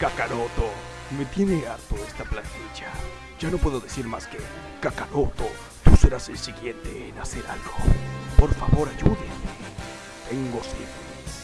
Kakaroto, me tiene harto esta plantilla. Ya no puedo decir más que, Kakaroto, tú serás el siguiente en hacer algo. Por favor, ayúdenme. Tengo sed.